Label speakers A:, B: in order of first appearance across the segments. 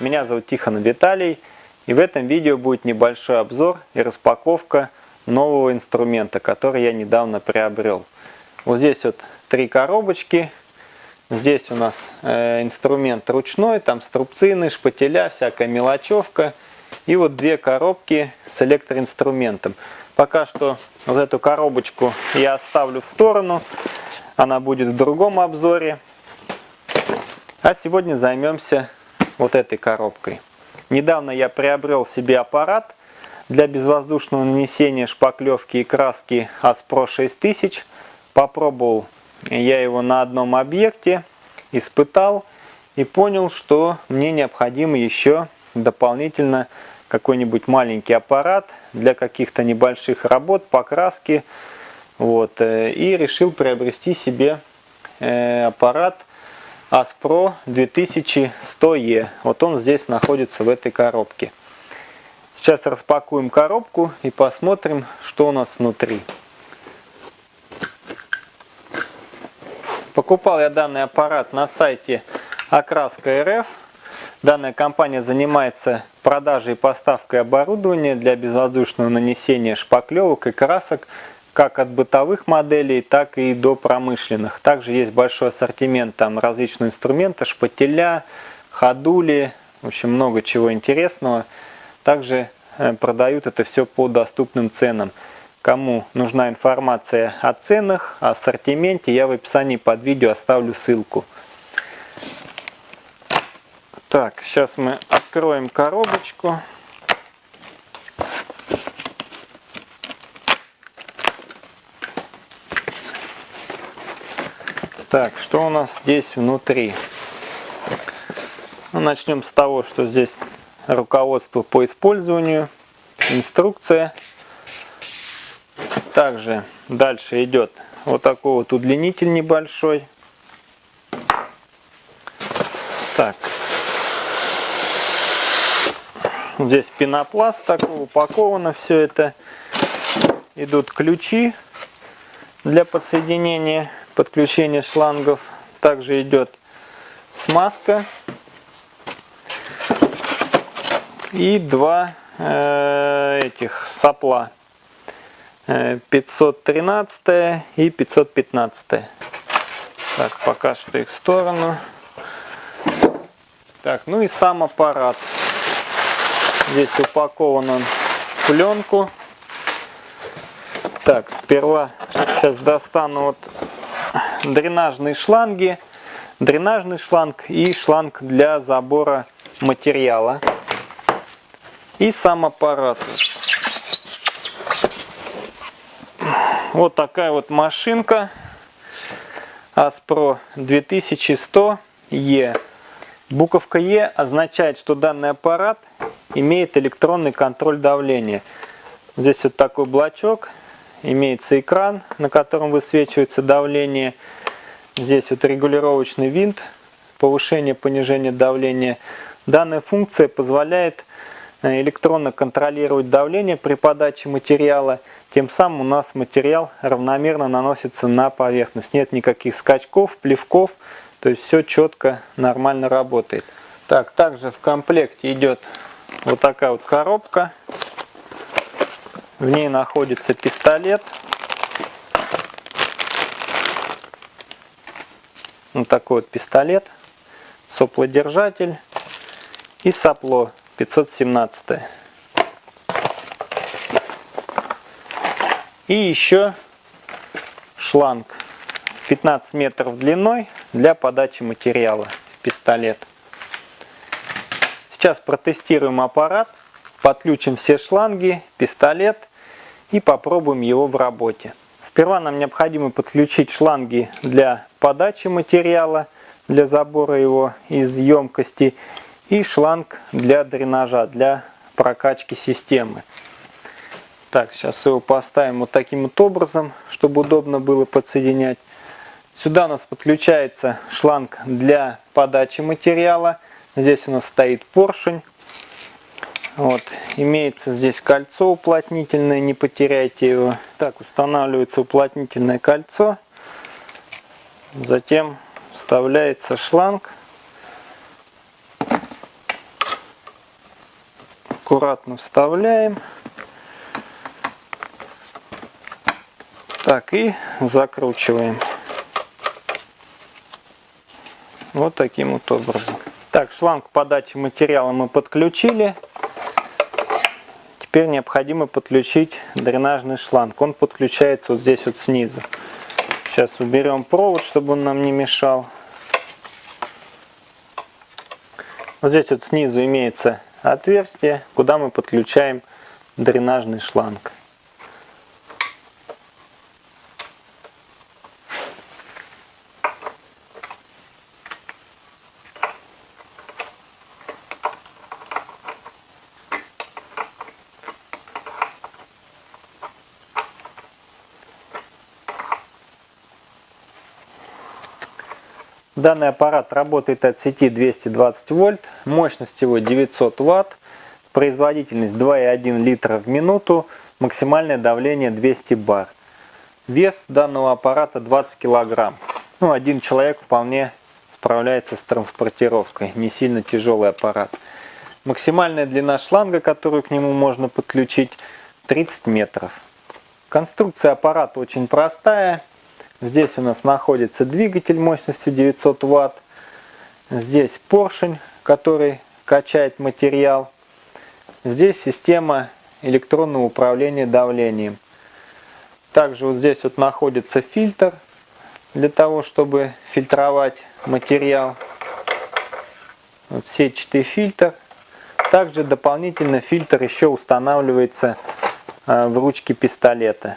A: меня зовут Тихон Виталий и в этом видео будет небольшой обзор и распаковка нового инструмента, который я недавно приобрел. Вот здесь вот три коробочки, здесь у нас э, инструмент ручной, там струбцины, шпателя, всякая мелочевка и вот две коробки с электроинструментом. Пока что вот эту коробочку я оставлю в сторону, она будет в другом обзоре. А сегодня займемся вот этой коробкой. Недавно я приобрел себе аппарат для безвоздушного нанесения шпаклевки и краски Aspro 6000. Попробовал я его на одном объекте, испытал и понял, что мне необходимо еще дополнительно какой-нибудь маленький аппарат для каких-то небольших работ, покраски. Вот, э, и решил приобрести себе э, аппарат Aspro 2100E. Вот он здесь находится в этой коробке. Сейчас распакуем коробку и посмотрим, что у нас внутри. Покупал я данный аппарат на сайте Окраска РФ. Данная компания занимается продажей и поставкой оборудования для безвоздушного нанесения шпаклевок и красок как от бытовых моделей, так и до промышленных. Также есть большой ассортимент там различных инструментов, шпателя, ходули, в общем много чего интересного. Также э, продают это все по доступным ценам. Кому нужна информация о ценах, о ассортименте, я в описании под видео оставлю ссылку. Так, сейчас мы откроем коробочку. Так, что у нас здесь внутри? Ну, начнем с того, что здесь руководство по использованию, инструкция. Также дальше идет вот такой вот удлинитель небольшой. Так. Здесь пенопласт такой, упаковано все это. Идут ключи для подсоединения подключения шлангов. Также идет смазка. И два э, этих сопла. 513 э, и 515 так пока что их в сторону. Так ну и сам аппарат. Здесь упакован он в пленку. Так сперва сейчас достану вот дренажные шланги, дренажный шланг и шланг для забора материала. И сам аппарат. Вот такая вот машинка Aspro 2100E. Буковка E означает, что данный аппарат имеет электронный контроль давления. Здесь вот такой блочок имеется экран, на котором высвечивается давление. Здесь вот регулировочный винт, повышение, понижение давления. Данная функция позволяет э, электронно контролировать давление при подаче материала. Тем самым у нас материал равномерно наносится на поверхность. Нет никаких скачков, плевков. То есть все четко, нормально работает. Так, также в комплекте идет вот такая вот коробка в ней находится пистолет. Вот такой вот пистолет. Соплодержатель. И сопло 517. И еще шланг 15 метров длиной для подачи материала в пистолет. Сейчас протестируем аппарат, подключим все шланги, пистолет и попробуем его в работе. Сперва нам необходимо подключить шланги для подачи материала, для забора его из емкости и шланг для дренажа, для прокачки системы. Так, сейчас его поставим вот таким вот образом, чтобы удобно было подсоединять. Сюда у нас подключается шланг для подачи материала. Здесь у нас стоит поршень. Вот, имеется здесь кольцо уплотнительное, не потеряйте его. Так, устанавливается уплотнительное кольцо. Затем вставляется шланг. аккуратно вставляем. Так, и закручиваем. Вот таким вот образом. Так, шланг подачи материала мы подключили. Теперь необходимо подключить дренажный шланг. Он подключается вот здесь вот снизу. Сейчас уберем провод, чтобы он нам не мешал. Вот здесь вот снизу имеется отверстие, куда мы подключаем дренажный шланг. Данный аппарат работает от сети 220 вольт, мощность его 900 ватт, производительность 2,1 литра в минуту, максимальное давление 200 бар. Вес данного аппарата 20 килограмм. Ну, один человек вполне справляется с транспортировкой, не сильно тяжелый аппарат. Максимальная длина шланга, которую к нему можно подключить, 30 метров. Конструкция аппарата очень простая. Здесь у нас находится двигатель мощностью 900 Вт. Здесь поршень, который качает материал. Здесь система электронного управления давлением. Также вот здесь вот находится фильтр для того, чтобы фильтровать материал. Вот сетчатый фильтр. Также дополнительно фильтр еще устанавливается а, в ручке пистолета.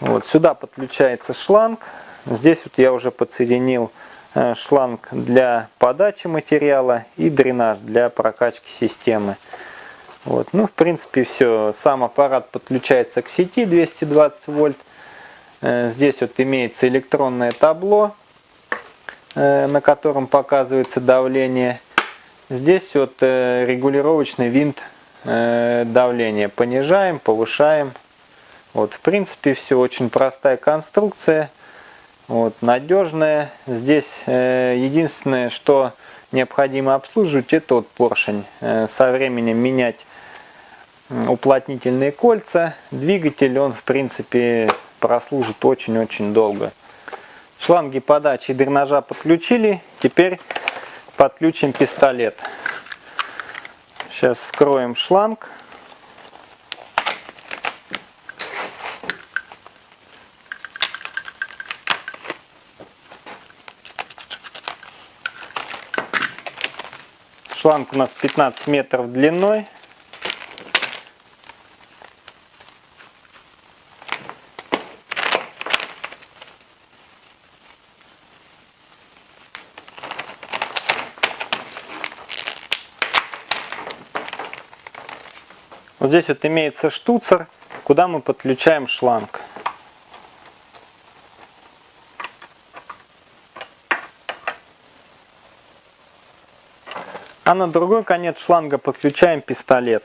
A: Вот сюда подключается шланг. Здесь вот я уже подсоединил э, шланг для подачи материала и дренаж для прокачки системы. Вот. Ну, в принципе, все. Сам аппарат подключается к сети 220 вольт. Э, здесь вот имеется электронное табло, э, на котором показывается давление. Здесь вот регулировочный винт давления. Понижаем, повышаем. Вот, в принципе, все очень простая конструкция, вот, надежная. Здесь э, единственное, что необходимо обслуживать, это вот поршень. Э, со временем менять уплотнительные кольца. Двигатель, он, в принципе, прослужит очень-очень долго. Шланги подачи и дренажа подключили. Теперь подключим пистолет. Сейчас скроем шланг. Шланг у нас 15 метров длиной. Вот здесь вот имеется штуцер, куда мы подключаем шланг. А на другой конец шланга подключаем пистолет.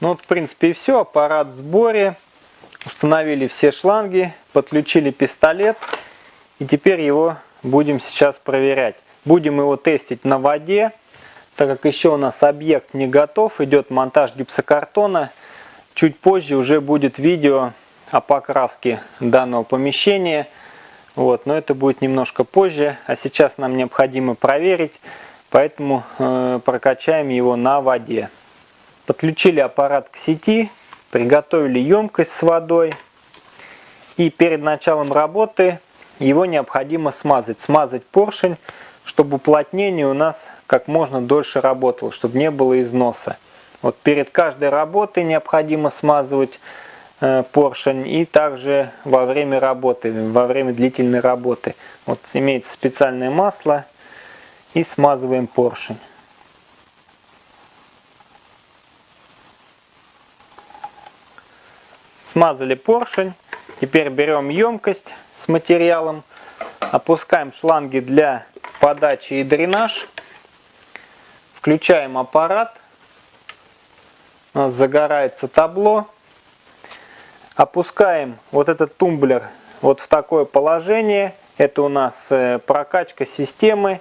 A: Ну вот в принципе и все. Аппарат в сборе. Установили все шланги, подключили пистолет. И теперь его будем сейчас проверять. Будем его тестить на воде. Так как еще у нас объект не готов, идет монтаж гипсокартона. Чуть позже уже будет видео о покраске данного помещения. Вот, но это будет немножко позже, а сейчас нам необходимо проверить, поэтому э, прокачаем его на воде. Подключили аппарат к сети, приготовили емкость с водой и перед началом работы его необходимо смазать. Смазать поршень, чтобы уплотнение у нас как можно дольше работало, чтобы не было износа. Вот перед каждой работой необходимо смазывать поршень и также во время работы, во время длительной работы. Вот имеется специальное масло и смазываем поршень. Смазали поршень. Теперь берем емкость с материалом, опускаем шланги для подачи и дренаж, включаем аппарат, у нас загорается табло. Опускаем вот этот тумблер вот в такое положение. Это у нас э, прокачка системы.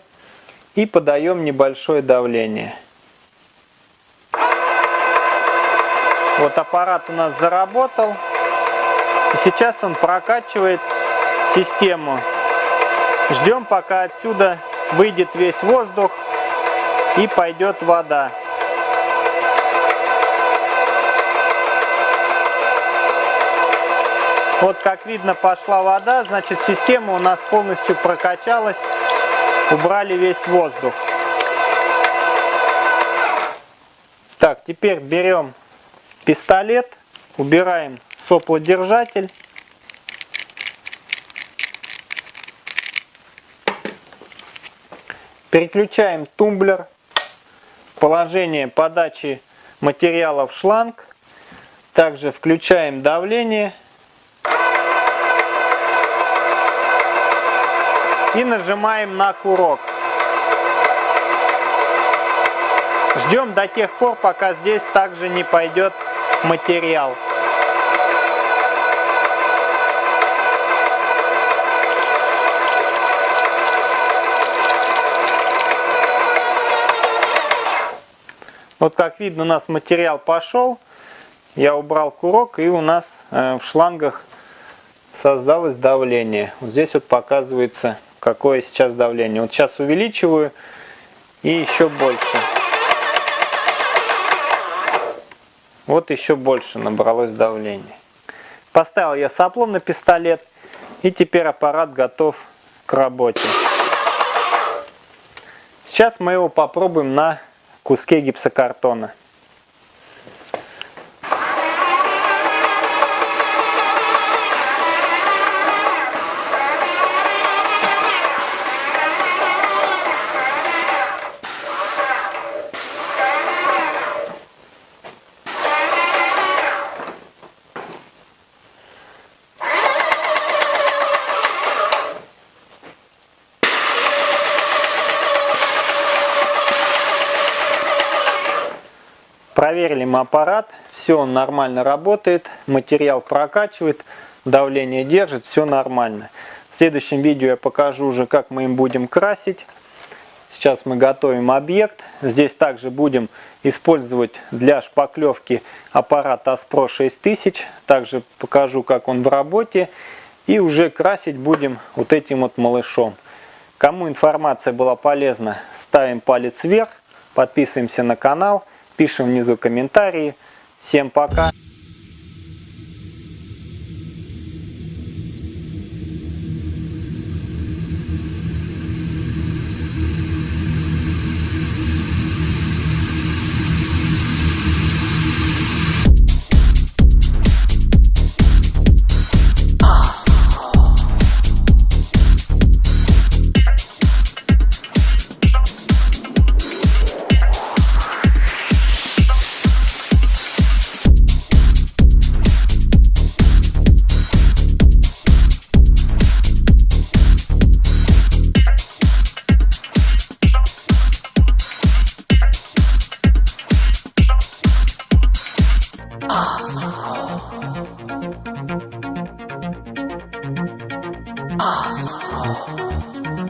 A: И подаем небольшое давление. Вот аппарат у нас заработал. И сейчас он прокачивает систему. Ждем, пока отсюда выйдет весь воздух и пойдет вода. Вот как видно пошла вода, значит система у нас полностью прокачалась, убрали весь воздух. Так, теперь берем пистолет, убираем соплодержатель. Переключаем тумблер, положение подачи материала в шланг. Также включаем давление. И нажимаем на курок. Ждем до тех пор, пока здесь также не пойдет материал. Вот как видно у нас материал пошел. Я убрал курок и у нас э, в шлангах создалось давление. Вот здесь вот показывается какое сейчас давление. Вот сейчас увеличиваю и еще больше. Вот еще больше набралось давление. Поставил я соплом на пистолет и теперь аппарат готов к работе. Сейчас мы его попробуем на куске гипсокартона. Мы аппарат, все он нормально работает, материал прокачивает, давление держит, все нормально. В следующем видео я покажу уже, как мы им будем красить. Сейчас мы готовим объект. Здесь также будем использовать для шпаклевки аппарат Aspro 6000. Также покажу, как он в работе. И уже красить будем вот этим вот малышом. Кому информация была полезна, ставим палец вверх, подписываемся на канал пишем внизу комментарии. Всем пока!